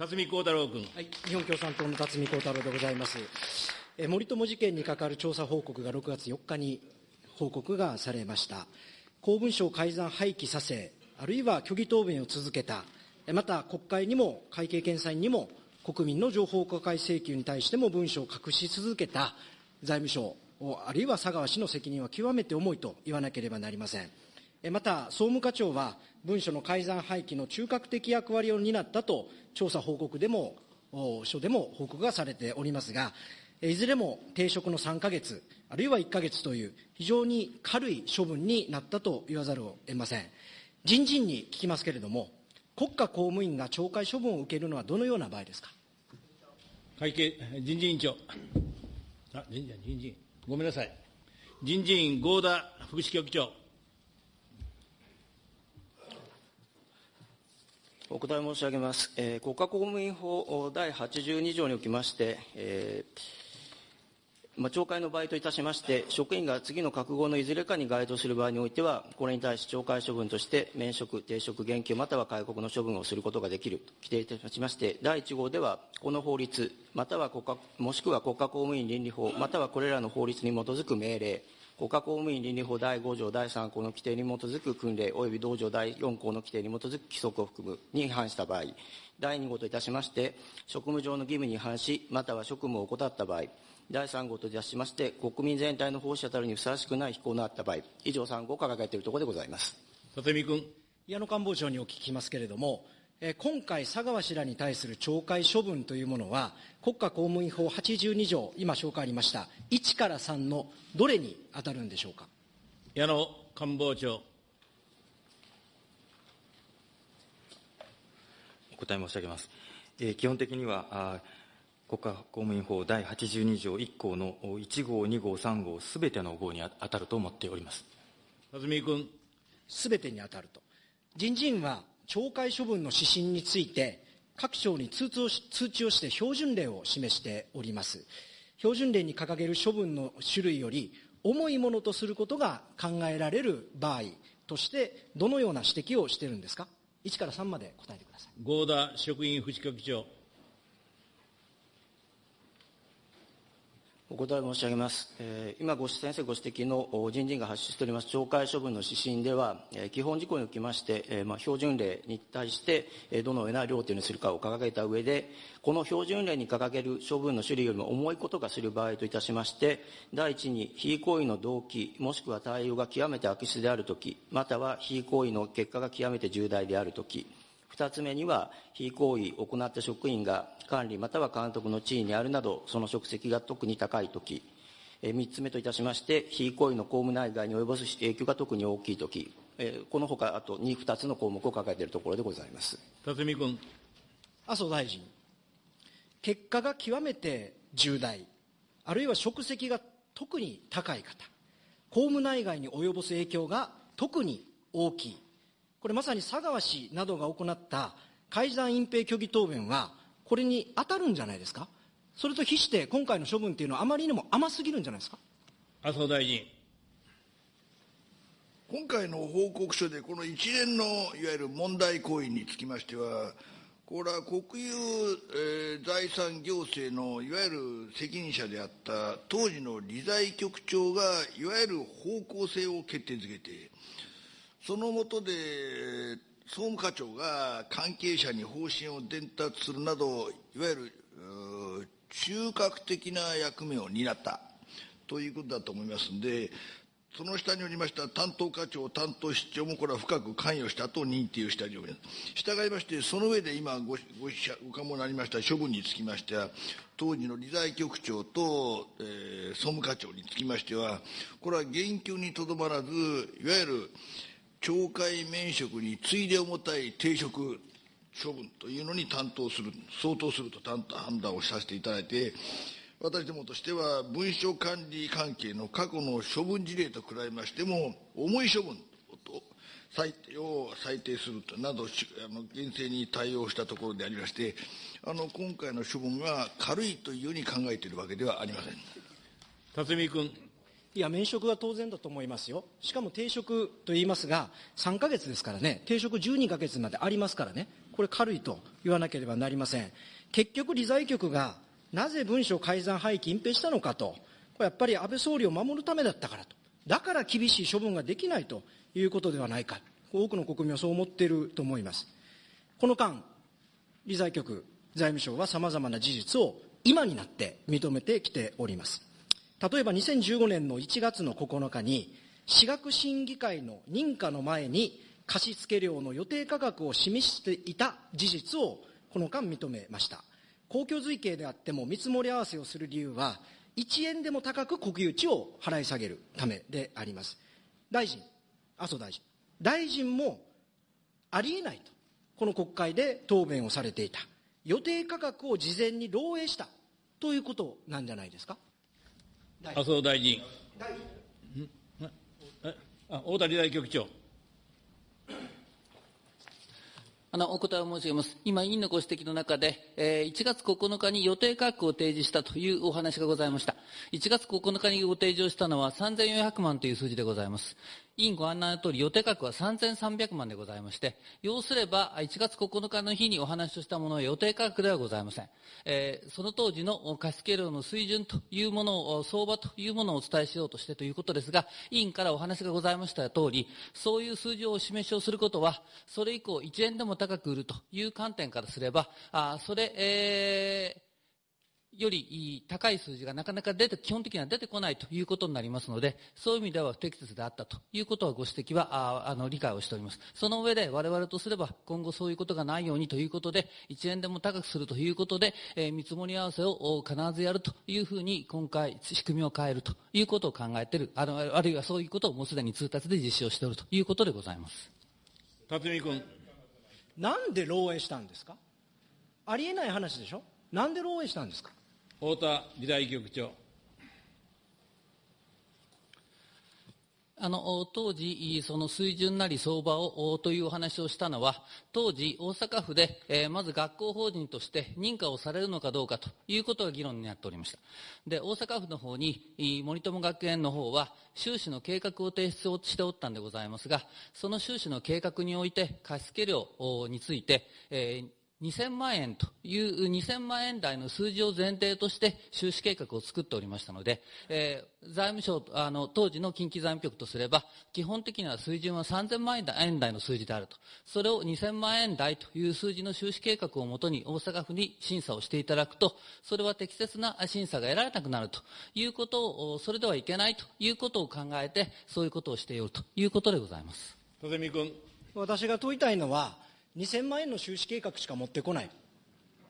辰巳孝太郎君。はい、日本共産党の辰巳孝太郎でございます。え森友事件に関わる調査報告が6月4日に報告がされました。公文書を改ざん廃棄させ、あるいは虚偽答弁を続けた、また国会にも会計検査院にも国民の情報公開請求に対しても文書を隠し続けた財務省、あるいは佐川氏の責任は極めて重いと言わなければなりません。また、総務課長は文書の改ざん廃棄の中核的役割を担ったと調査報告でも、書でも報告がされておりますが、いずれも停職の3か月、あるいは1か月という非常に軽い処分になったと言わざるを得ません。人事院に聞きますけれども、国家公務員が懲戒処分を受けるのはどのような場合ですか？会計、人事委員長。あ、人事人事。ごめんなさい。人事院合田副支局長。お答え申し上げます。えー、国家公務員法第82条におきまして、えーまあ、懲戒の場合といたしまして、職員が次の覚悟のいずれかに該当する場合においては、これに対し懲戒処分として、免職、停職、減給、または戒告の処分をすることができると規定いたしまして、第1号では、この法律、または国家、もしくは国家公務員倫理法、またはこれらの法律に基づく命令、国家公務員倫理法第5条第3項の規定に基づく訓令及び同条第4項の規定に基づく規則を含むに違反した場合、第2号といたしまして、職務上の義務に違反し、または職務を怠った場合、第3号といたしまして、国民全体の奉仕者たるにふさわしくない非行のあった場合、以上3号を掲げているところでございます。立見君。矢野官房長にお聞きしますけれども、え今回、佐川氏らに対する懲戒処分というものは、国家公務員法82条、今紹介ありました、1から3のどれに当たるんでしょうか？矢野官房長。お答え申し上げます。えー、基本的には、あ国家公務員法第82条1項の1号、2号、3号、すべての号に当たると思っております。辰巳君。すべてに当たると。人事院は懲戒処分の指針について、各省に通知を通知をして標準例を示しております。標準例に掲げる処分の種類より重いものとすることが考えられる場合として、どのような指摘をしているんですか？1から3まで答えてください。合田職員副局長。お答え申し上げます。えー、今ご、先生ご指摘の人事院が発出しております懲戒処分の指針では、えー、基本事項におきまして、えーまあ、標準例に対して、え、どのような量というにするかを掲げた上で、この標準例に掲げる処分の種類よりも重いことがする場合といたしまして、第一に、非行為の動機、もしくは対応が極めて悪質であるとき、または非行為の結果が極めて重大であるとき、二つ目には、非行為を行った職員が管理または監督の地位にあるなど、その職責が特に高いとき、三つ目といたしまして、非行為の公務内外に及ぼす影響が特に大きいとき、このほか、あと2、2つの項目を抱えているところでございます。辰巳君。麻生大臣、結果が極めて重大、あるいは職責が特に高い方、公務内外に及ぼす影響が特に大きい。これまさに佐川氏などが行った改ざん隠蔽虚偽答弁は、これに当たるんじゃないですか？それと比して今回の処分っていうのはあまりにも甘すぎるんじゃないですか？麻生大臣。今回の報告書で、この一連のいわゆる問題行為につきましては、これは国有、えー、財産行政のいわゆる責任者であった当時の理財局長がいわゆる方向性を決定づけて、その下で、総務課長が関係者に方針を伝達するなど、いわゆる中核的な役目を担ったということだと思いますので、その下におりました担当課長、担当室長もこれは深く関与したと認定しております。従いまして、その上で今ごごごかもなりました処分につきましては、当時の理財局長と、えー、総務課長につきましては、これは減給にとどまらず、いわゆる懲戒免職に次いで重たい停職処分というのに担当する、相当すると判断をさせていただいて、私どもとしては、文書管理関係の過去の処分事例と比べましても、重い処分と裁定を裁定するとなど、あの厳正に対応したところでありまして、あの今回の処分が軽いというように考えているわけではありません。辰巳君。いや、免職は当然だと思いますよ。しかも定職と言いますが、3ヶ月ですからね、定職12ヶ月までありますからね、これ軽いと言わなければなりません。結局、理財局がなぜ文書改ざん廃棄隠蔽したのかと、これやっぱり安倍総理を守るためだったからと。だから厳しい処分ができないということではないか。多くの国民はそう思っていると思います。この間、理財局、財務省は様々な事実を今になって認めてきております。例えば2015年の1月の9日に、私学審議会の認可の前に貸付料の予定価格を示していた事実をこの間認めました。公共随形であっても見積もり合わせをする理由は、1円でも高く国有地を払い下げるためであります。大臣、麻生大臣、大臣もありえないと、この国会で答弁をされていた。予定価格を事前に漏洩したということなんじゃないですか。麻生大臣。大臣あ大谷大局長。あの、お答えを申し上げます。今、委員のご指摘の中で、えー、1月9日に予定価格を提示したというお話がございました。1月9日にご提示をしたのは3400万という数字でございます。委員ご案内の通り、予定価格は3300万でございまして、要すれば、1月9日の日にお話をしたものは予定価格ではございません。えー、その当時の貸付量の水準というものを、相場というものをお伝えしようとしてということですが、委員からお話がございました通り、そういう数字をお示しをすることは、それ以降1円でも高く売るという観点からすれば、あそれ、えーより高い数字がなかなか出て、基本的には出てこないということになりますので、そういう意味では不適切であったということはご指摘は、ああの、理解をしております。その上で我々とすれば、今後そういうことがないようにということで、1円でも高くするということで、えー、見積もり合わせを必ずやるというふうに、今回、仕組みを変えるということを考えている、あの、あるいはそういうことをもうすでに通達で実施をしているということでございます。辰巳君。なんで漏洩したんですか？ありえない話でしょ？なんで漏洩したんですか？太田理財局長。あの、当時、その水準なり相場を、というお話をしたのは、当時、大阪府で、えー、まず学校法人として認可をされるのかどうかということが議論になっておりました。で、大阪府の方に、森友学園の方は、収支の計画を提出をしておったんでございますが、その収支の計画において、貸付料について、えー2000万円という2000万円台の数字を前提として収支計画を作っておりましたので、えー、財務省、あの、当時の近畿財務局とすれば、基本的には水準は3000万円台の数字であると。それを2000万円台という数字の収支計画をもとに大阪府に審査をしていただくと、それは適切な審査が得られなくなるということを、それではいけないということを考えて、そういうことをしているということでございます。戸見君。私が問いたいのは、2000万円の収支計画しか持ってこない。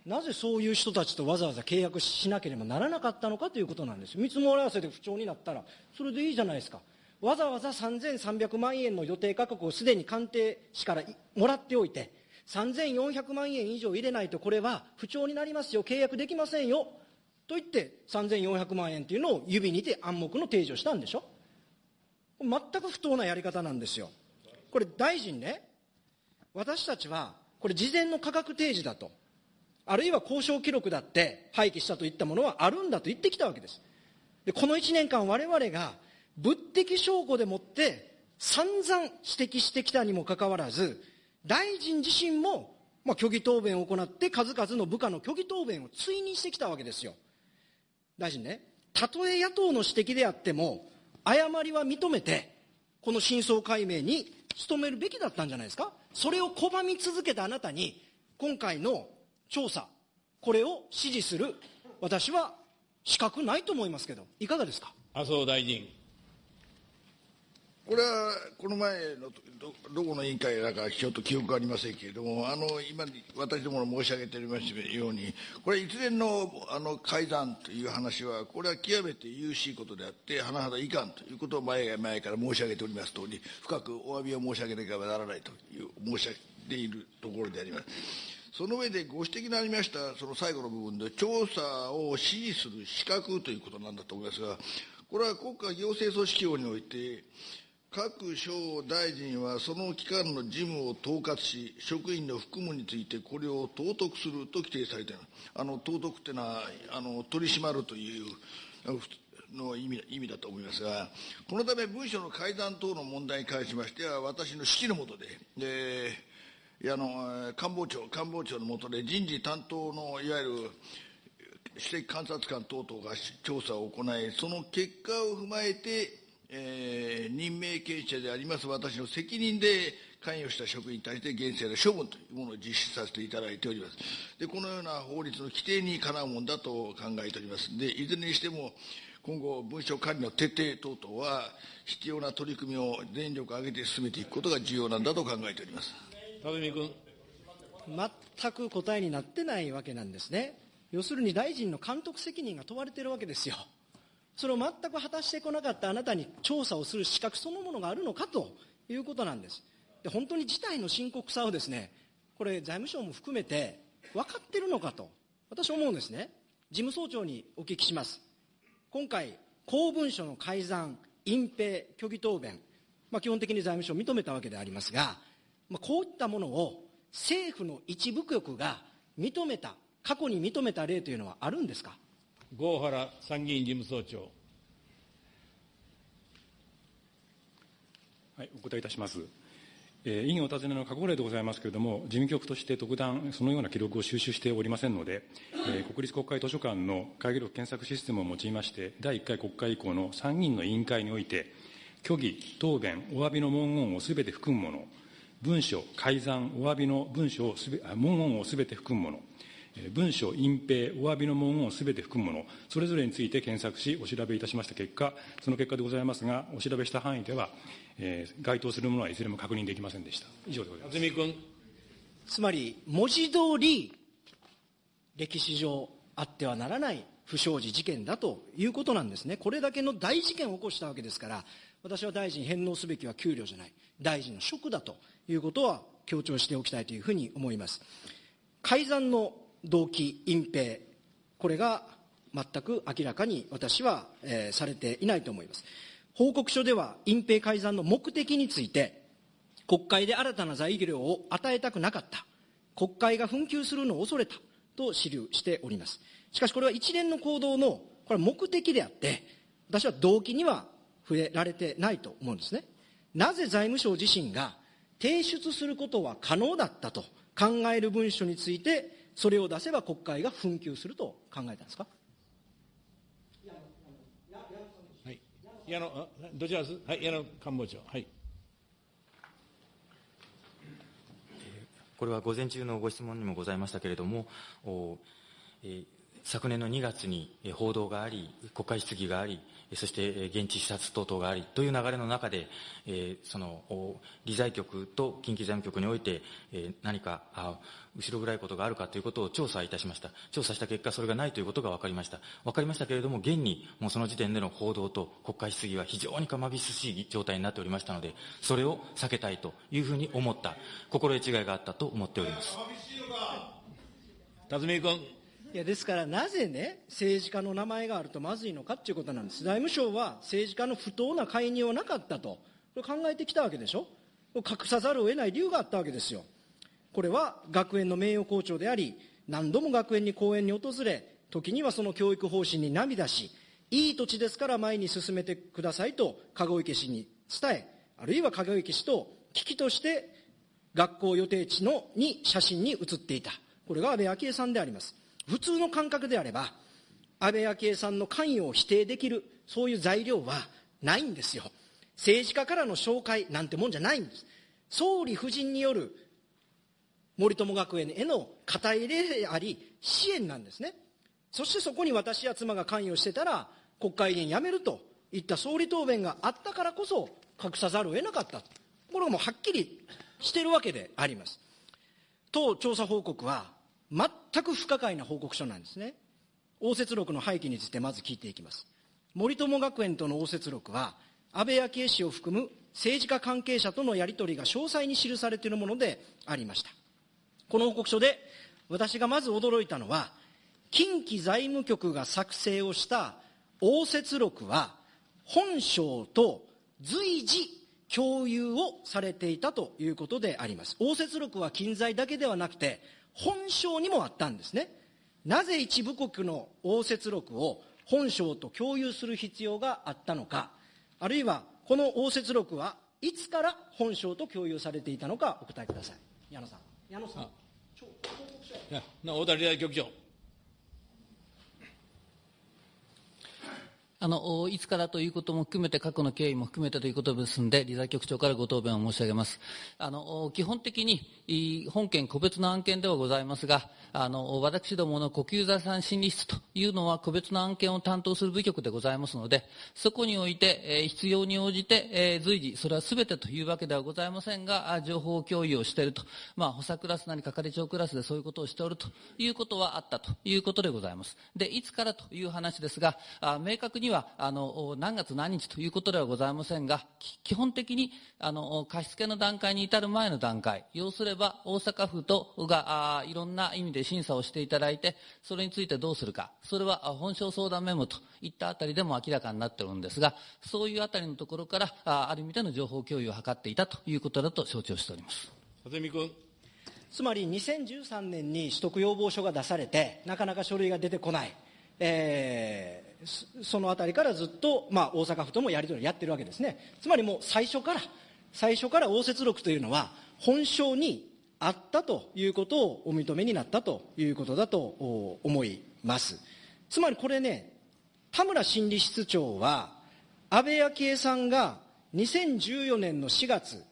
なぜそういう人たちとわざわざ契約しなければならなかったのかということなんです見積もり合わせで不調になったら、それでいいじゃないですか。わざわざ3300万円の予定価格をすでに官邸市からもらっておいて、3400万円以上入れないとこれは不調になりますよ、契約できませんよ、と言って3400万円というのを指にて暗黙の提示をしたんでしょ。全く不当なやり方なんですよ。これ大臣ね、私たちは、これ事前の価格提示だと、あるいは交渉記録だって廃棄したといったものはあるんだと言ってきたわけです。で、この1年間我々が物的証拠でもって散々指摘してきたにもかかわらず、大臣自身も、まあ、虚偽答弁を行って数々の部下の虚偽答弁を追認してきたわけですよ。大臣ね、たとえ野党の指摘であっても、誤りは認めて、この真相解明に努めるべきだったんじゃないですかそれを拒み続けたあなたに、今回の調査、これを支持する、私は資格ないと思いますけど、いかがですか？麻生大臣。これはこの前のどどこの委員会だかちょっと記憶がありませんけれども、あの今、私どもの申し上げておりましたように、これ、一連のあの改ざんという話は、これは極めて優しいことであって、甚だいかんということを前々から申し上げておりますとおり、深くお詫びを申し上げなければならないという申し上げているところであります。その上でご指摘のありました、その最後の部分で、調査を指示する資格ということなんだと思いますが、これは国家行政組織法において、各省大臣はその機関の事務を統括し、職員の服務についてこれを統督すると規定されている。あの、統督っていうのは、あの、取り締まるというの意味意味だと思いますが、このため文書の改ざん等の問題に関しましては、私の指揮のもとで、であの官房長官房長の下で人事担当のいわゆる私的監察官等々が調査を行い、その結果を踏まえて、えー、任命権者であります私の責任で関与した職員に対して厳正な処分というものを実施させていただいております。で、このような法律の規定にかなうものだと考えております。で、いずれにしても、今後、文書管理の徹底等々は、必要な取り組みを全力を挙げて進めていくことが重要なんだと考えております。田住君。全く答えになってないわけなんですね。要するに大臣の監督責任が問われているわけですよ。それを全く果たしてこなかったあなたに調査をする資格そのものがあるのかということなんです。で本当に事態の深刻さをですね、これ財務省も含めて分かってるのかと、私は思うんですね。事務総長にお聞きします。今回、公文書の改ざん、隠蔽、虚偽答弁、まあ、基本的に財務省を認めたわけでありますが、まあ、こういったものを政府の一部局が認めた、過去に認めた例というのはあるんですか？郷原参議院事務総長。はい、お答えいたします。えー、委員お尋ねの過去例でございますけれども、事務局として特段そのような記録を収集しておりませんので、えー、国立国会図書館の会議録検索システムを用いまして、第1回国会以降の参議院の委員会において、虚偽、答弁、お詫びの文言をすべて含むもの、文書、改ざん、お詫びの文書をすべ、文言をすべて含むもの、文書、隠蔽、お詫びの文言をすべて含むもの、それぞれについて検索し、お調べいたしました結果、その結果でございますが、お調べした範囲では、えー、該当するものはいずれも確認できませんでした。以上でございます。君。つまり、文字通り、歴史上あってはならない不祥事事件だということなんですね。これだけの大事件を起こしたわけですから、私は大臣返納すべきは給料じゃない、大臣の職だということは強調しておきたいというふうに思います。改ざんの動機、隠蔽、これが全く明らかに私は、えー、されていないと思います。報告書では隠蔽改ざんの目的について、国会で新たな材料を与えたくなかった。国会が紛糾するのを恐れた。と記しております。しかしこれは一連の行動の、これは目的であって、私は動機には触れられてないと思うんですね。なぜ財務省自身が提出することは可能だったと考える文書について、それを出せば国会が紛糾すると考えたんですか？矢野、どちらです？はい、矢野官房長。はい。これは午前中のご質問にもございましたけれども、おえー、昨年の2月に報道があり、国会質疑があり、そして現地視察等々がありという流れの中で、その理財局と近畿財務局において、何か後ろ暗いことがあるかということを調査いたしました。調査した結果、それがないということが分かりました。分かりましたけれども、現にもうその時点での報道と国会質疑は非常にかまびすしい状態になっておりましたので、それを避けたいというふうに思った、心得違いがあったと思っております。辰巳君。いやですからなぜね、政治家の名前があるとまずいのかということなんです。財務省は政治家の不当な介入はなかったと、これ考えてきたわけでしょ。隠さざるを得ない理由があったわけですよ。これは学園の名誉校長であり、何度も学園に講演に訪れ、時にはその教育方針に涙し、いい土地ですから前に進めてくださいと、籠池氏に伝え、あるいは籠池氏と危機として学校予定地のに写真に写っていた。これが安倍昭恵さんであります。普通の感覚であれば、安倍昭恵さんの関与を否定できる、そういう材料はないんですよ。政治家からの紹介なんてもんじゃないんです。総理夫人による森友学園への肩入れであり、支援なんですね。そしてそこに私や妻が関与してたら、国会議員辞めるといった総理答弁があったからこそ、隠さざるを得なかった。これはもうはっきりしてるわけであります。当調査報告は、全く不可解な報告書なんですね。応接録の背景についてまず聞いていきます。森友学園との応接録は、安倍昭恵氏を含む政治家関係者とのやり取りが詳細に記されているものでありました。この報告書で私がまず驚いたのは、近畿財務局が作成をした応接録は、本省と随時共有をされていたということであります。応接録は近在だけではなくて、本省にもあったんですね。なぜ一部国の応接録を本省と共有する必要があったのか、あるいはこの応接録はいつから本省と共有されていたのかお答えください。矢野さん。矢野さん。いやな大田理大局長。あの、いつからということも含めて、過去の経緯も含めてということですので、理財局長からご答弁を申し上げます。あの、基本的に、本件個別の案件ではございますが、あの、私どもの国有財産審理室というのは個別の案件を担当する部局でございますので、そこにおいて、えー、必要に応じて、えー、随時、それは全てというわけではございませんが、情報共有をしていると。まあ、補佐クラスなり係長クラスでそういうことをしておるということはあったということでございます。で、いつからという話ですが、あ明確にはあの何月何日ということではございませんが、基本的にあの貸付の段階に至る前の段階、要すれば大阪府とがあいろんな意味で審査をしていただいて、それについてどうするか、それは本省相談メモといったあたりでも明らかになっているんですが、そういうあたりのところからあある意味での情報共有を図っていたということだと承知をしております。辰巳君つまり2013年に取得要望書が出されて、なかなか書類が出てこない。えー、そのあたりからずっと、まあ、大阪府ともやり取りやってるわけですね。つまりもう最初から、最初から応接録というのは、本省にあったということをお認めになったということだと思います。つまりこれね、田村心理室長は、安倍昭恵さんが2014年の4月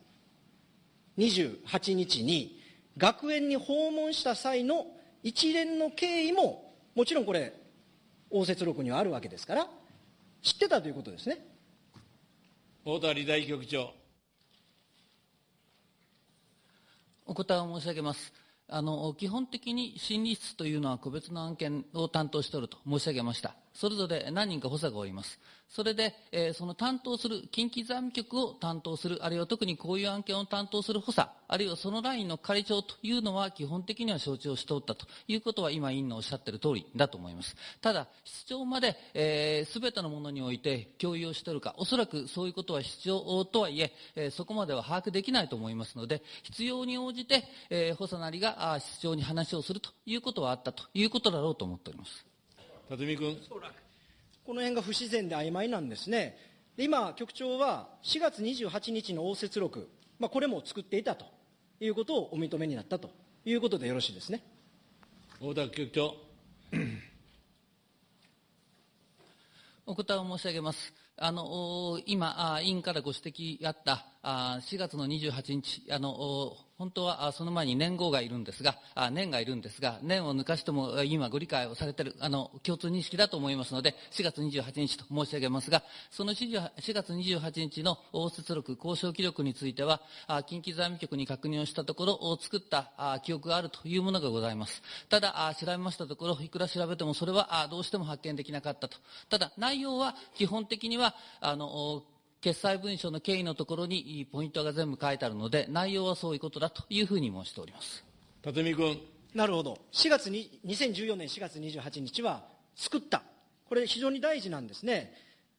28日に学園に訪問した際の一連の経緯も、もちろんこれ、応接録にはあるわけですから、知ってたということですね。太田理大局長。お答えを申し上げます。あの、基本的に審理室というのは個別の案件を担当しておると申し上げました。それぞれ何人か補佐がおります。それで、えー、その担当する、近畿財務局を担当する、あるいは特にこういう案件を担当する補佐、あるいはそのラインの係長というのは基本的には承知をしておったということは今委員のおっしゃっている通りだと思います。ただ、室長まで、えー、全てのものにおいて共有をしているか、おそらくそういうことは必要とはいええー、そこまでは把握できないと思いますので、必要に応じて、えー、補佐なりが室長に話をするということはあったということだろうと思っております。辰巳君。この辺が不自然で曖昧なんですね。今、局長は4月28日の応接録、まあ、これも作っていたということをお認めになったということでよろしいですね。大田局長。お答えを申し上げます。あの、今、委員からご指摘あった4月の28日、あの、本当はその前に年号がいるんですが、年がいるんですが、年を抜かしても今ご理解をされている、あの、共通認識だと思いますので、4月28日と申し上げますが、その4月28日の応接録、交渉記録については、近畿財務局に確認をしたところ、作った記憶があるというものがございます。ただ、調べましたところ、いくら調べてもそれはどうしても発見できなかったと。ただ、内容は基本的には、あの、決裁文書の経緯のところにポイントが全部書いてあるので、内容はそういうことだというふうに申しております。辰巳君。なるほど。4月に、2014年4月28日は、作った。これ非常に大事なんですね。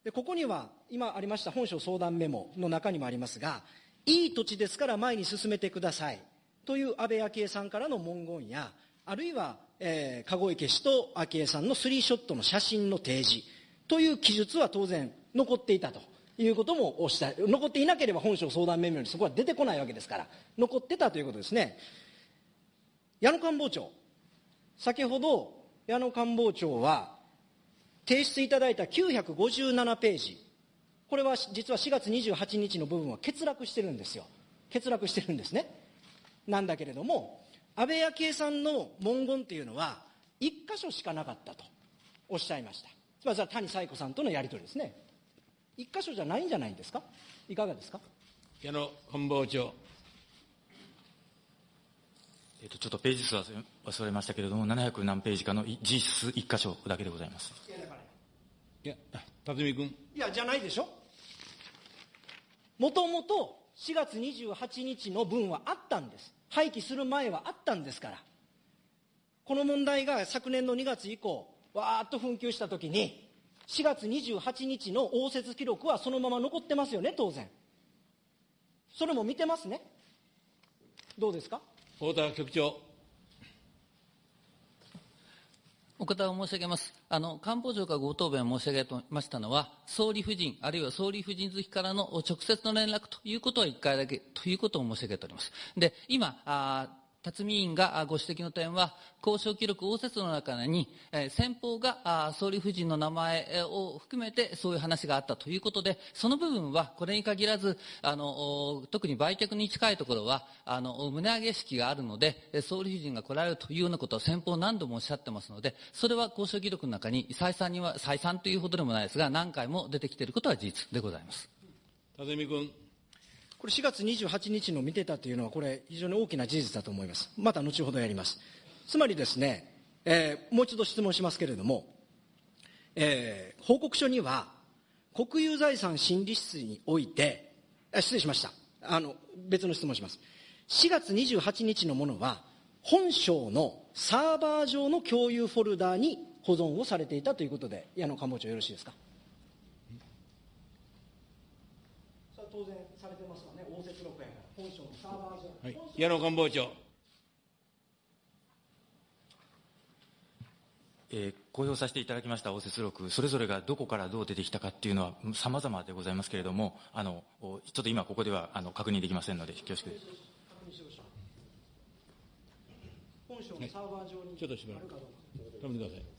で、ここには、今ありました本省相談メモの中にもありますが、いい土地ですから前に進めてください。という安倍昭恵さんからの文言や、あるいは、えー、籠池氏と昭恵さんのスリーショットの写真の提示という記述は当然残っていたと。いうこともおっしゃ残っていなければ本省相談メモにそこは出てこないわけですから、残ってたということですね。矢野官房長、先ほど矢野官房長は、提出いただいた957ページ、これは実は4月28日の部分は欠落してるんですよ。欠落してるんですね。なんだけれども、安倍昭恵さんの文言っていうのは、1箇所しかなかったとおっしゃいました。つまり谷彩子さんとのやり取りですね。一箇所じゃないんじゃないんですか？いかがですか？矢野官房長。えっと、ちょっとページ数は忘れましたけれども、700何ページかの実質1箇所だけでございます。いや、辰巳君。いや、じゃないでしょ？もともと4月28日の分はあったんです。廃棄する前はあったんですから。この問題が昨年の2月以降、わーっと紛糾したときに、4月28日の応接記録はそのまま残ってますよね、当然。それも見てますね。どうですか？太田局長。お答えを申し上げます。あの、官房長がご答弁申し上げましたのは、総理夫人、あるいは総理夫人好きからの直接の連絡ということは一回だけということを申し上げております。で、今、あ辰巳委員がご指摘の点は、交渉記録応接の中に、先方が総理夫人の名前を含めてそういう話があったということで、その部分はこれに限らず、あの特に売却に近いところは、あの胸上げ式があるので、総理夫人が来られるというようなことを先方何度もおっしゃってますので、それは交渉記録の中に再三には、再三というほどでもないですが、何回も出てきていることは事実でございます。辰巳君。これ4月28日の見てたというのは、これ、非常に大きな事実だと思います。また後ほどやります。つまりですね、えー、もう一度質問しますけれども、えー、報告書には、国有財産審理室において、失礼しました。あの、別の質問します。4月28日のものは、本省のサーバー上の共有フォルダーに保存をされていたということで、矢野官房長よろしいですか？当然されてますわね、応接録やから、本省のサーバー上。はい、矢野官房長。えー、公表させていただきました応接録、それぞれがどこからどう出てきたかっていうのは様々でございますけれども、あの、ちょっと今ここではあの確認できませんので、恐縮です。本省のサーバー上に、ちょっとしばらく。止めてくださ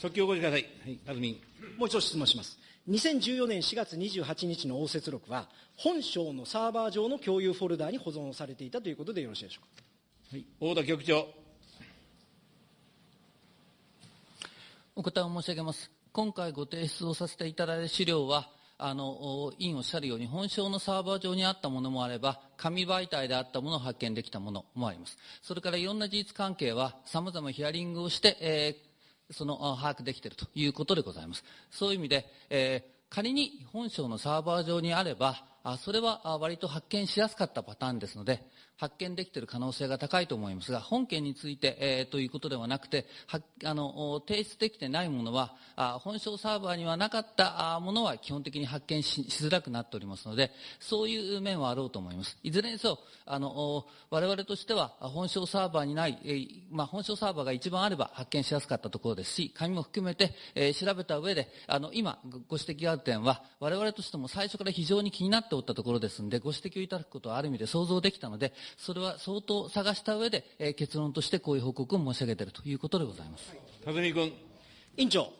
即興ご覧ください。はい、あずみん。もう一度質問します。2014年4月28日の応接録は、本省のサーバー上の共有フォルダーに保存をされていたということでよろしいでしょうか？はい、大田局長。お答えを申し上げます。今回ご提出をさせていただいた資料は、あの、委員おっしゃるように、本省のサーバー上にあったものもあれば、紙媒体であったものを発見できたものもあります。それからいろんな事実関係は、様々ヒアリングをして、えーその把握できているということでございます。そういう意味で、えー、仮に本省のサーバー上にあれば、あそれは割と発見しやすかったパターンですので、発見できている可能性が高いと思いますが、本件について、えー、ということではなくて、あの提出できてないものは、あ本省サーバーにはなかったものは基本的に発見しづらくなっておりますので、そういう面はあろうと思います。いずれにせよ、あの我々としては本省サーバーにない、えー、まあ、本省サーバーが一番あれば発見しやすかったところですし、紙も含めて、えー、調べた上で、あの今ご指摘がある点は、我々としても最初から非常に気になっておったところですので、ご指摘をいただくことはある意味で想像できたので、それは相当探した上で、えー、結論としてこういう報告を申し上げているということでございます。辰巳君。委員長、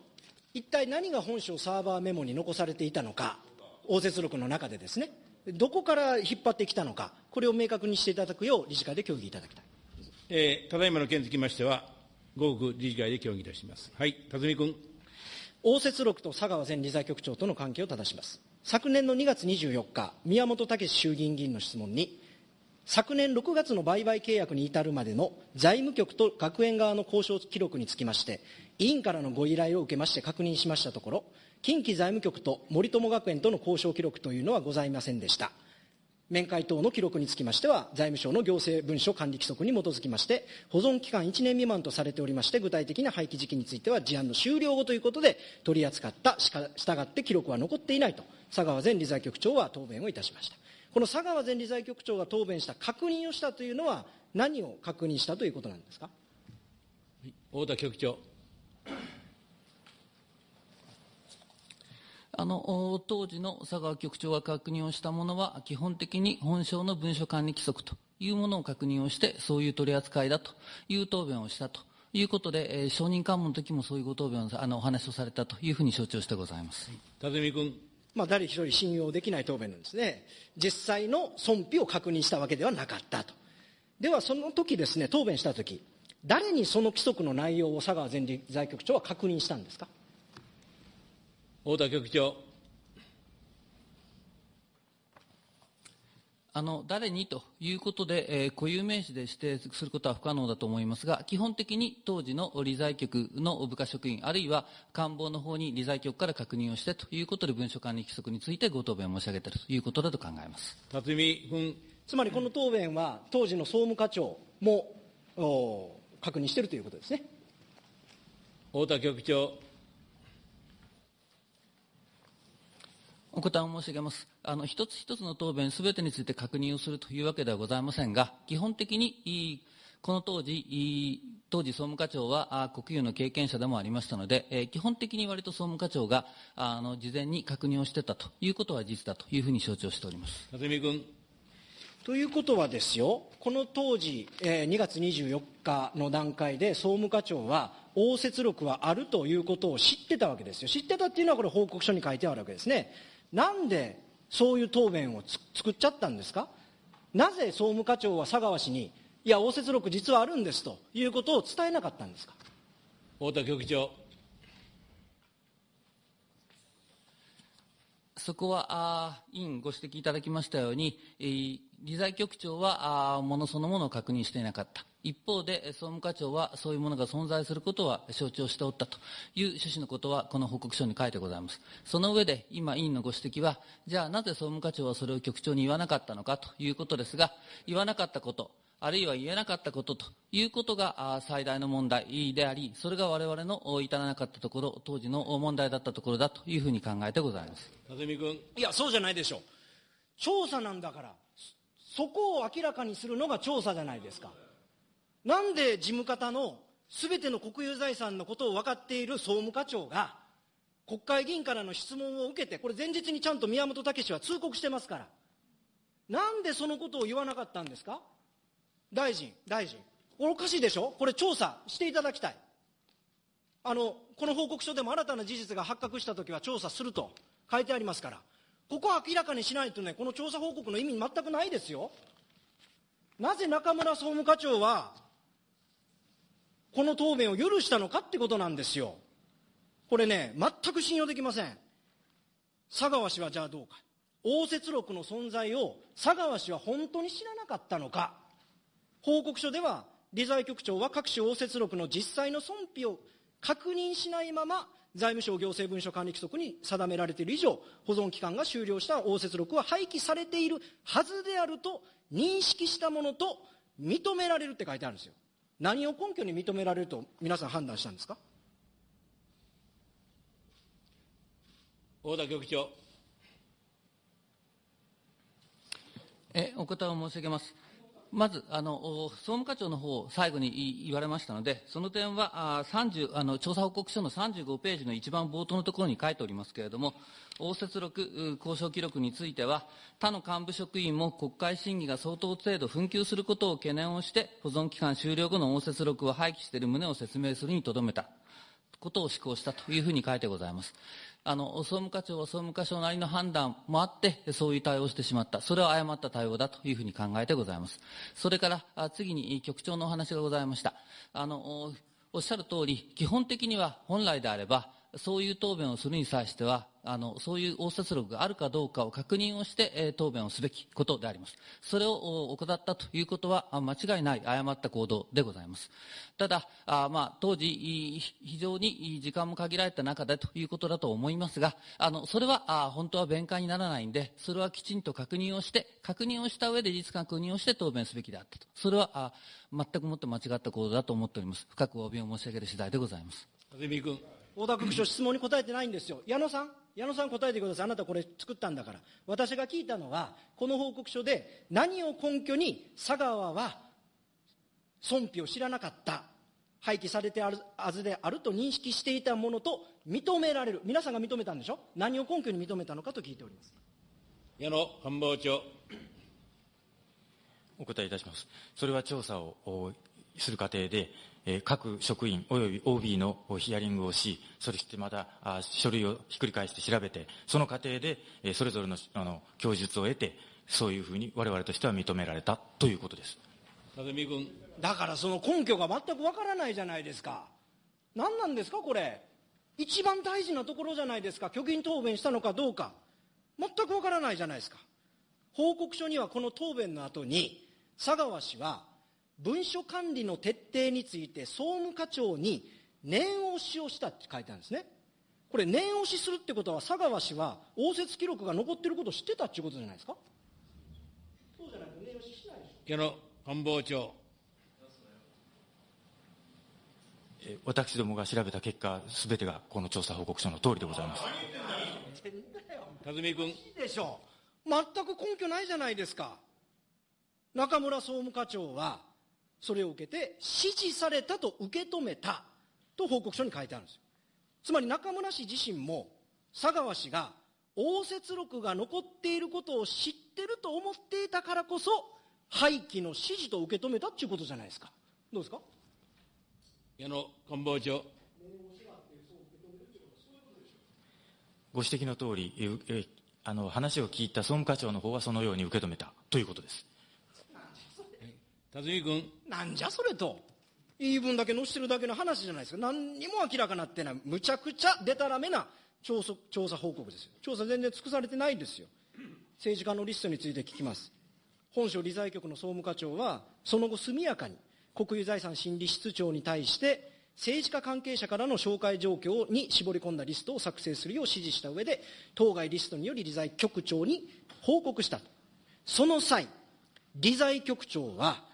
一体何が本省サーバーメモに残されていたのか、応接録の中でですね、どこから引っ張ってきたのか、これを明確にしていただくよう、理事会で協議いただきたい。えー、ただいまの件につきましては、合区理事会で協議いたします。はい、辰巳君。応接録と佐川前理財局長との関係を正します。昨年の2月24日、宮本武衆議院議員の質問に、昨年6月の売買契約に至るまでの財務局と学園側の交渉記録につきまして、委員からのご依頼を受けまして確認しましたところ、近畿財務局と森友学園との交渉記録というのはございませんでした。面会等の記録につきましては、財務省の行政文書管理規則に基づきまして、保存期間1年未満とされておりまして、具体的な廃棄時期については事案の終了後ということで取り扱ったしか、従って記録は残っていないと、佐川前理財局長は答弁をいたしました。この佐川前理財局長が答弁した確認をしたというのは、何を確認したということなんですか？太田局長。あの当時の佐川局長が確認をしたものは、基本的に本省の文書管理規則というものを確認をして、そういう取り扱いだという答弁をしたということで、えー、証人喚問の時もそういうご答弁を、あの、お話をされたというふうに承知をしてございます。辰巳君。まあ、誰一人信用できない答弁なんですね。実際の損否を確認したわけではなかったと。では、その時ですね、答弁した時、誰にその規則の内容を佐川前理財局長は確認したんですか？太田局長。あの誰にということで、えー、固有名詞で指定することは不可能だと思いますが、基本的に当時の理財局の部下職員、あるいは官房の方に理財局から確認をしてということで、文書管理規則についてご答弁を申し上げているということだと考えます辰巳君。つまりこの答弁は、当時の総務課長も確認しているということですね。太田局長。お答えを申し上げます。あの、一つ一つの答弁すべてについて確認をするというわけではございませんが、基本的に、この当時、当時総務課長は国有の経験者でもありましたので、え基本的に割と総務課長があの事前に確認をしてたということは事実だというふうに承知をしております。辰巳君。ということはですよ、この当時、えー、2月24日の段階で総務課長は、応接録はあるということを知ってたわけですよ。知ってたっていうのは、これ、報告書に書いてあるわけですね。なんでそういう答弁を作っちゃったんですか？なぜ総務課長は佐川氏に、いや、応接録実はあるんですということを伝えなかったんですか？太田局長。そこは、あ委員ご指摘いただきましたように、えー、理財局長はあものそのものを確認していなかった。一方で、総務課長はそういうものが存在することは承知をしておったという趣旨のことは、この報告書に書いてございます。その上で、今、委員のご指摘は、じゃあなぜ総務課長はそれを局長に言わなかったのかということですが、言わなかったこと、あるいは言えなかったことということが最大の問題であり、それが我々の至らなかったところ、当時の問題だったところだというふうに考えてございます。辰巳君。いや、そうじゃないでしょう。調査なんだから、そこを明らかにするのが調査じゃないですか。なんで事務方のすべての国有財産のことを分かっている総務課長が、国会議員からの質問を受けて、これ前日にちゃんと宮本武は通告してますから。なんでそのことを言わなかったんですか？大臣、大臣。おかしいでしょ？これ調査していただきたい。あの、この報告書でも新たな事実が発覚したときは調査すると書いてありますから。ここは明らかにしないとね、この調査報告の意味全くないですよ。なぜ中村総務課長は、この答弁を許したのかってことなんですよ。これね、全く信用できません。佐川氏はじゃあどうか。応接録の存在を佐川氏は本当に知らなかったのか。報告書では、理財局長は各種応接録の実際の損否を確認しないまま、財務省行政文書管理規則に定められている以上、保存期間が終了した応接録は廃棄されているはずであると認識したものと認められるって書いてあるんですよ。何を根拠に認められると皆さん判断したんですか？大田局長。えお答えを申し上げます。まず、あの、総務課長の方、最後に言われましたので、その点は、あ30、あの、調査報告書の35ページの一番冒頭のところに書いておりますけれども、応接録、交渉記録については、他の幹部職員も国会審議が相当程度紛糾することを懸念をして、保存期間終了後の応接録を廃棄している旨を説明するにとどめたことを施行したというふうに書いてございます。あの、総務課長は総務課長なりの判断もあって、そういう対応をしてしまった。それは誤った対応だというふうに考えてございます。それから、次に局長のお話がございました。あの、おっしゃる通り、基本的には本来であれば、そういう答弁をするに際しては、あの、そういう応接録があるかどうかを確認をして、えー、答弁をすべきことであります。それを怠ったということは、間違いない誤った行動でございます。ただ、あまあ、当時、非常に時間も限られた中でということだと思いますが、あの、それは、あ本当は弁解にならないんで、それはきちんと確認をして、確認をした上で事実確認をして答弁すべきであったと。それは、あ全くもって間違った行動だと思っております。深くお詫びを申し上げる次第でございます。君。大田局長、質問に答えてないんですよ。矢野さん？矢野さん答えてください。あなたこれ作ったんだから。私が聞いたのは、この報告書で何を根拠に佐川は損否を知らなかった。廃棄されてあるはずであると認識していたものと認められる。皆さんが認めたんでしょ？何を根拠に認めたのかと聞いております。矢野官房長。お答えいたします。それは調査をする過程で、各職員及び OB のヒアリングをし、そしてまた書類をひっくり返して調べて、その過程で、えそれぞれのあの供述を得て、そういうふうに我々としては認められたということです。辰巳君。だからその根拠が全くわからないじゃないですか。何なんですか、これ。一番大事なところじゃないですか。虚偽答弁したのかどうか。全くわからないじゃないですか。報告書にはこの答弁の後に、佐川氏は、文書管理の徹底について総務課長に念押しをしたって書いてあるんですね。これ念押しするってことは佐川氏は応接記録が残ってることを知ってたっていうことじゃないですか？そうじゃないと念押ししないでしょ。矢野官房長。私どもが調べた結果、すべてがこの調査報告書の通りでございます。辰巳君。いいでしょう。全く根拠ないじゃないですか。中村総務課長は、それを受けて、指示されたと受け止めたと報告書に書いてあるんですよ。つまり中村氏自身も、佐川氏が応接録が残っていることを知ってると思っていたからこそ、廃棄の指示と受け止めたっていうことじゃないですか。どうですか？矢野官房長。ご指摘の通り、えあの話を聞いた総務課長の方はそのように受け止めたということです。辰巳君。なんじゃそれと。言い分だけ載せてるだけの話じゃないですか。何にも明らかなってない。むちゃくちゃでたらめな調査調査報告ですよ。調査全然尽くされてないですよ。政治家のリストについて聞きます。本省理財局の総務課長は、その後速やかに国有財産審理室長に対して、政治家関係者からの紹介状況に絞り込んだリストを作成するよう指示した上で、当該リストにより理財局長に報告したと。その際、理財局長は、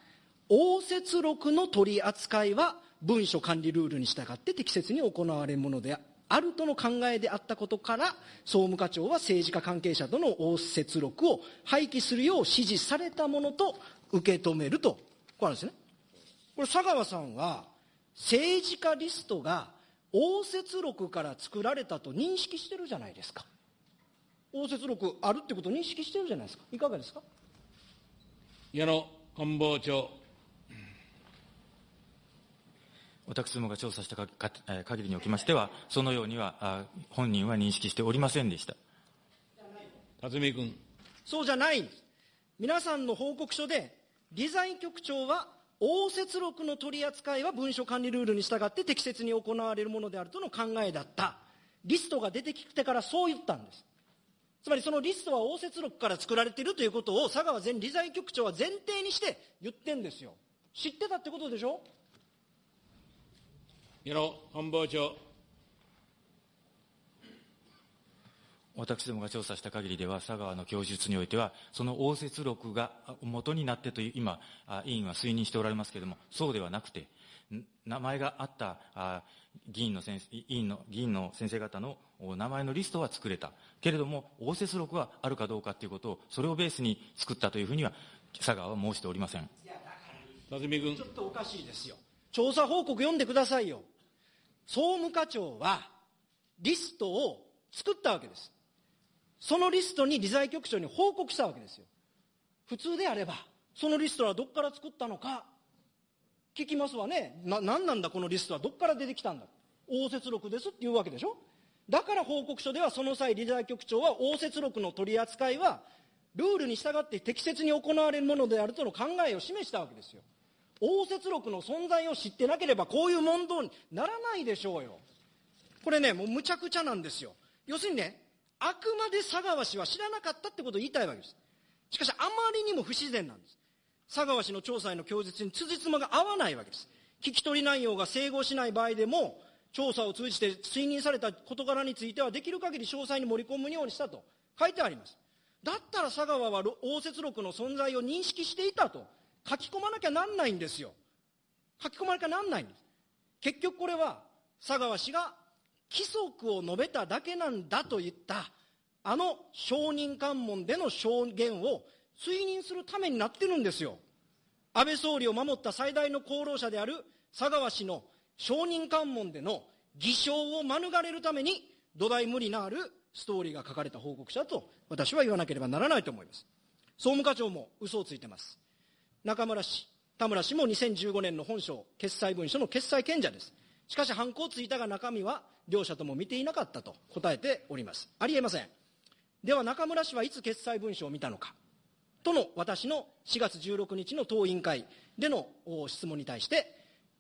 応接録の取り扱いは文書管理ルールに従って適切に行われるものであるとの考えであったことから、総務課長は政治家関係者との応接録を廃棄するよう指示されたものと受け止めると。これなんですね。これ、佐川さんは、政治家リストが応接録から作られたと認識してるじゃないですか。応接録あるってことを認識してるじゃないですか。いかがですか？矢野官房長。私どもが調査した限りにおきましては、そのようには、本人は認識しておりませんでした。辰巳君。そうじゃないんです。皆さんの報告書で、理財局長は、応接録の取り扱いは文書管理ルールに従って適切に行われるものであるとの考えだった。リストが出てきてからそう言ったんです。つまりそのリストは応接録から作られているということを佐川前理財局長は前提にして言ってんですよ。知ってたってことでしょ？矢野官房長。私どもが調査した限りでは、佐川の供述においては、その応接録が元になってという、今、委員は推認しておられますけれども、そうではなくて、名前があった議員の先生、委員の、議員の先生方の名前のリストは作れた。けれども、応接録はあるかどうかということを、それをベースに作ったというふうには、佐川は申しておりません。辰巳君。ちょっとおかしいですよ。調査報告読んでくださいよ。総務課長はリストを作ったわけです。そのリストに理財局長に報告したわけですよ。普通であれば、そのリストはどっから作ったのか、聞きますわね。な、なんなんだこのリストはどっから出てきたんだ。応接録ですって言うわけでしょだから報告書ではその際理財局長は応接録の取り扱いはルールに従って適切に行われるものであるとの考えを示したわけですよ。応接録の存在を知ってなければこういう問答にならないでしょうよ。これね、もうむちゃくちゃなんですよ。要するにね、あくまで佐川氏は知らなかったってことを言いたいわけです。しかしあまりにも不自然なんです。佐川氏の調査への供述に辻褄が合わないわけです。聞き取り内容が整合しない場合でも、調査を通じて推認された事柄についてはできる限り詳細に盛り込むようにしたと書いてあります。だったら佐川は応接録の存在を認識していたと書き込まなきゃなんないんですよ。書き込まなきゃなんないんです。結局これは佐川氏が規則を述べただけなんだと言ったあの証人喚問での証言を追認するためになってるんですよ。安倍総理を守った最大の功労者である佐川氏の証人喚問での偽証を免れるために土台無理のあるストーリーが書かれた報告者と私は言わなければならないと思います。総務課長も嘘をついてます。中村氏、田村氏も2015年の本省決裁文書の決裁権者です。しかし、犯行をついたが中身は両者とも見ていなかったと答えております。ありえません。では中村氏はいつ決裁文書を見たのか。との私の4月16日の当委員会での質問に対して、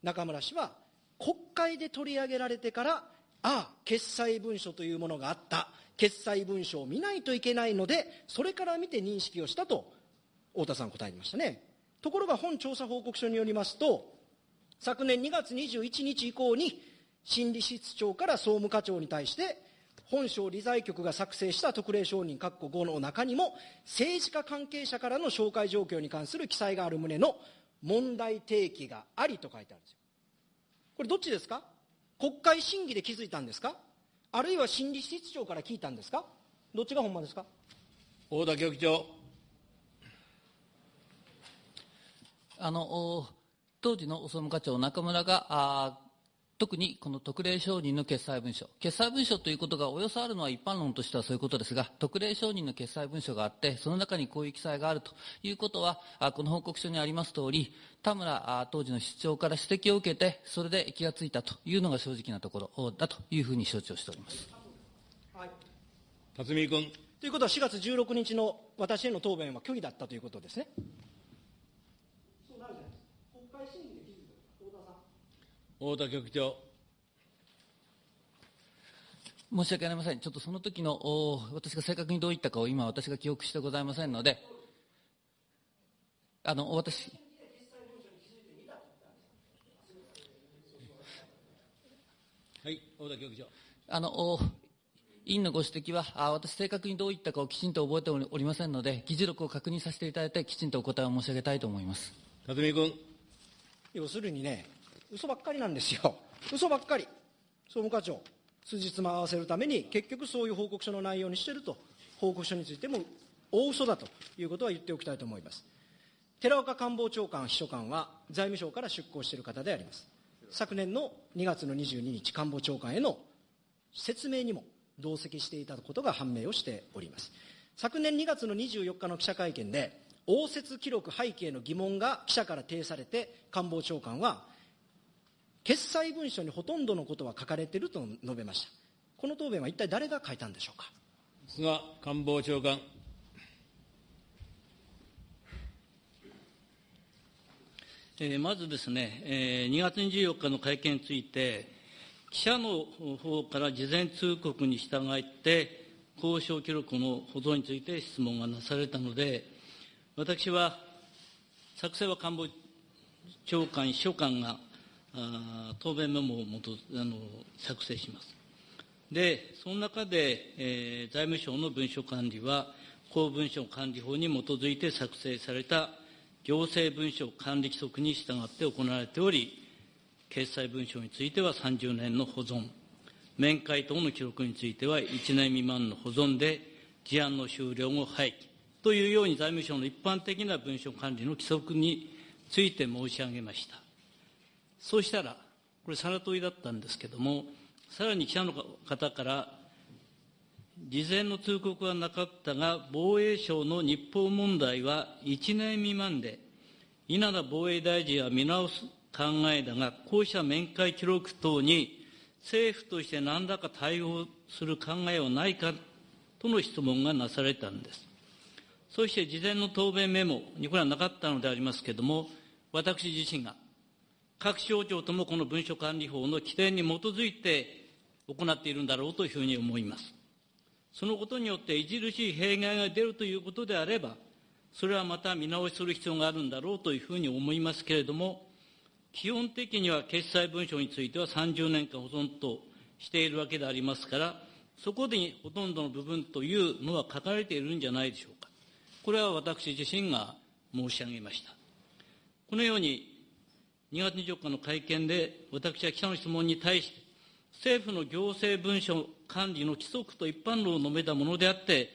中村氏は国会で取り上げられてから、ああ、決裁文書というものがあった。決裁文書を見ないといけないので、それから見て認識をしたと、太田さん答えましたね。ところが本調査報告書によりますと、昨年2月21日以降に、心理室長から総務課長に対して、本省理財局が作成した特例承認括弧5の中にも、政治家関係者からの紹介状況に関する記載がある旨の問題提起がありと書いてあるんですよ。これどっちですか？国会審議で気づいたんですか？あるいは心理室長から聞いたんですか？どっちがほんまですか？大田局長。あの、当時の総務課長中村が、あ特にこの特例承認の決裁文書。決裁文書ということがおよそあるのは一般論としてはそういうことですが、特例承認の決裁文書があって、その中にこういう記載があるということは、この報告書にあります通り、田村当時の室長から指摘を受けて、それで気がついたというのが正直なところだというふうに承知をしております。はい。辰巳君。ということは4月16日の私への答弁は虚偽だったということですね。太田局長。申し訳ありません。ちょっとその時の、私が正確にどう言ったかを今私が記憶してございませんので、あの、私、はい、太田局長。あの、委員のご指摘は、あ私正確にどう言ったかをきちんと覚えておりませんので、議事録を確認させていただいて、きちんとお答えを申し上げたいと思います。辰巳君。要するにね、嘘ばっかりなんですよ。嘘ばっかり。総務課長、数日も合わせるために、結局そういう報告書の内容にしていると、報告書についても大嘘だということは言っておきたいと思います。寺岡官房長官秘書官は財務省から出向している方であります。昨年の2月の22日、官房長官への説明にも同席していたことが判明をしております。昨年2月の24日の記者会見で、応接記録背景の疑問が記者から呈されて、官房長官は、決裁文書にほとんどのことは書かれていると述べました。この答弁は一体誰が書いたんでしょうか？菅官房長官。えー、まずですね、えー、2月24日の会見について、記者の方から事前通告に従って、交渉記録の保存について質問がなされたので、私は、作成は官房長官、秘書官が答弁メモをもとあの作成します。で、その中で、えー、財務省の文書管理は、公文書管理法に基づいて作成された行政文書管理規則に従って行われており、決裁文書については30年の保存、面会等の記録については1年未満の保存で、事案の終了後廃棄というように財務省の一般的な文書管理の規則について申し上げました。そうしたら、これ、さら問いだったんですけども、さらに記者の方から、事前の通告はなかったが、防衛省の日報問題は1年未満で、稲田防衛大臣は見直す考えだが、こうした面会記録等に政府として何らか対応する考えはないかとの質問がなされたんです。そして事前の答弁メモにこれはなかったのでありますけれども、私自身が各省庁ともこの文書管理法の規定に基づいて行っているんだろうというふうに思います。そのことによって著しい弊害が出るということであれば、それはまた見直しする必要があるんだろうというふうに思いますけれども、基本的には決裁文書については30年間保存としているわけでありますから、そこでほとんどの部分というのは書かれているんじゃないでしょうか。これは私自身が申し上げました。このように2月24日の会見で、私は記者の質問に対して、政府の行政文書管理の規則と一般論を述べたものであって、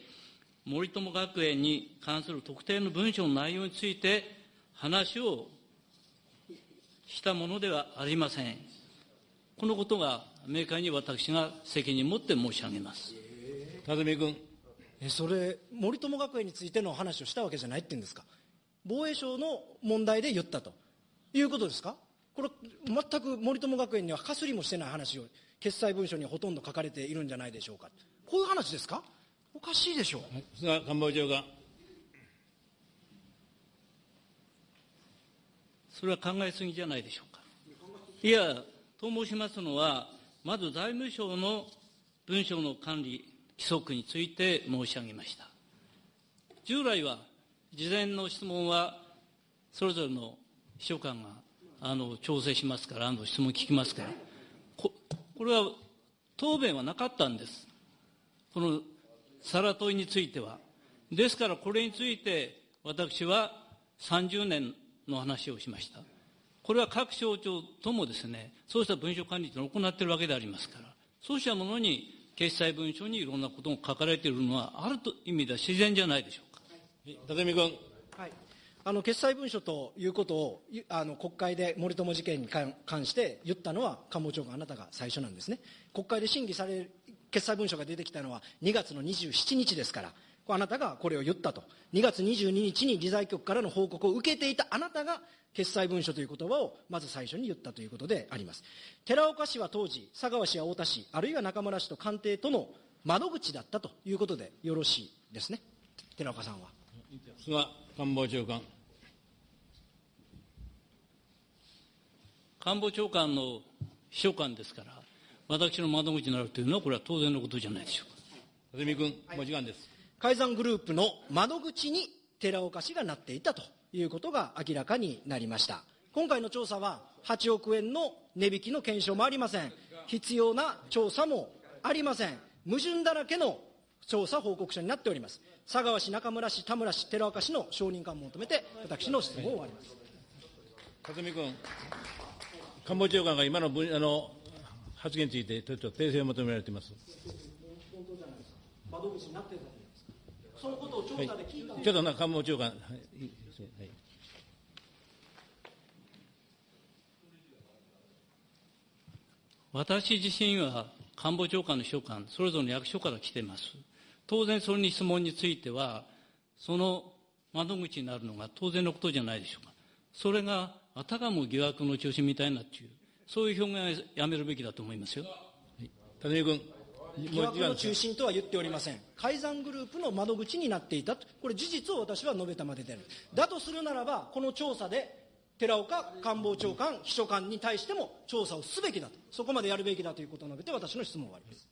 森友学園に関する特定の文書の内容について話をしたものではありません。このことが明快に私が責任を持って申し上げます。辰巳君。え、それ、森友学園についての話をしたわけじゃないって言うんですか防衛省の問題で言ったということですか？これ、全く森友学園にはかすりもしてない話を、決裁文書にほとんど書かれているんじゃないでしょうか。こういう話ですか？おかしいでしょう。菅官房長官。それは考えすぎじゃないでしょうか。いや、と申しますのは、まず財務省の文書の管理規則について申し上げました。従来は、事前の質問は、それぞれの秘書官があの調整しますから、あの質問聞きますからこ、これは答弁はなかったんです。この皿問いについては。ですから、これについて、私は30年の話をしました。これは各省庁ともですね、そうした文書管理というのを行っているわけでありますから、そうしたものに決裁文書にいろんなことが書かれているのは、あると意味では自然じゃないでしょうか。立見君。あの決裁文書ということをあの国会で森友事件に関して言ったのは官房長官あなたが最初なんですね国会で審議される決裁文書が出てきたのは2月の27日ですからあなたがこれを言ったと2月22日に理財局からの報告を受けていたあなたが決裁文書という言葉をまず最初に言ったということであります。寺岡氏は当時、佐川氏や太田氏、あるいは中村氏と官邸との窓口だったということでよろしいですね。寺岡さんは。菅官房長官。官房長官の秘書官ですから、私の窓口になるというのは、これは当然のことじゃないでしょうか。辰巳君、もう時間です。改ざんグループの窓口に寺岡氏がなっていたということが明らかになりました。今回の調査は8億円の値引きの検証もありません。必要な調査もありません。矛盾だらけの調査報告書になっております。佐川氏、中村氏、田村氏、寺岡氏の承認感を求めて、私の質問を終わります。辰巳君、官房長官が今のあの発言について、ちょっと訂正を求められています。窓口になってたそのことを調査で聞いた、はい、ちょっとな官房長官、はい私自身は官房長官の秘書官、それぞれの役所から来ています。当然、その質問については、その窓口になるのが当然のことじゃないでしょうか。それが、あたかも疑惑の中心みたいなっていう、そういう表現はやめるべきだと思いますよ。はい、谷君。疑惑の中心とは言っておりません。改ざんグループの窓口になっていたと。これ事実を私は述べたまでである。だとするならば、この調査で、寺岡官房長官、秘書官に対しても調査をすべきだと。そこまでやるべきだということを述べて、私の質問を終わります。